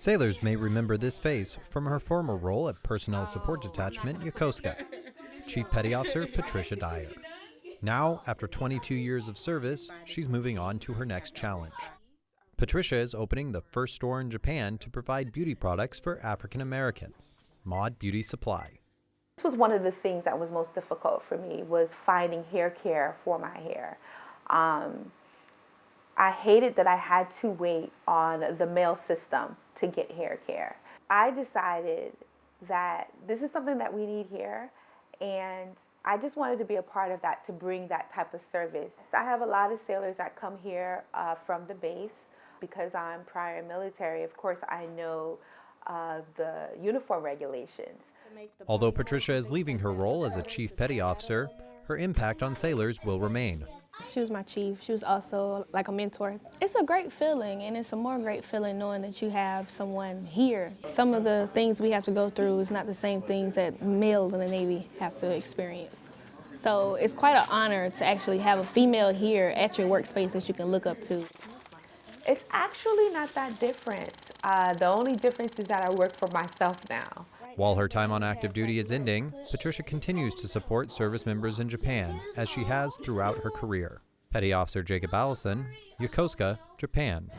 Sailors may remember this face from her former role at Personnel Support Detachment Yokosuka. Chief Petty Officer Patricia Dyer. Now, after 22 years of service, she's moving on to her next challenge. Patricia is opening the first store in Japan to provide beauty products for African Americans, Maud Beauty Supply. This was one of the things that was most difficult for me was finding hair care for my hair. Um, I hated that I had to wait on the mail system to get hair care. I decided that this is something that we need here and I just wanted to be a part of that to bring that type of service. I have a lot of sailors that come here uh, from the base because I'm prior military. Of course, I know uh, the uniform regulations. Although Patricia is leaving her role as a chief petty officer, her impact on sailors will remain. She was my chief. She was also like a mentor. It's a great feeling, and it's a more great feeling knowing that you have someone here. Some of the things we have to go through is not the same things that males in the Navy have to experience. So it's quite an honor to actually have a female here at your workspace that you can look up to. It's actually not that different. Uh, the only difference is that I work for myself now. While her time on active duty is ending, Patricia continues to support service members in Japan, as she has throughout her career. Petty Officer Jacob Allison, Yokosuka, Japan.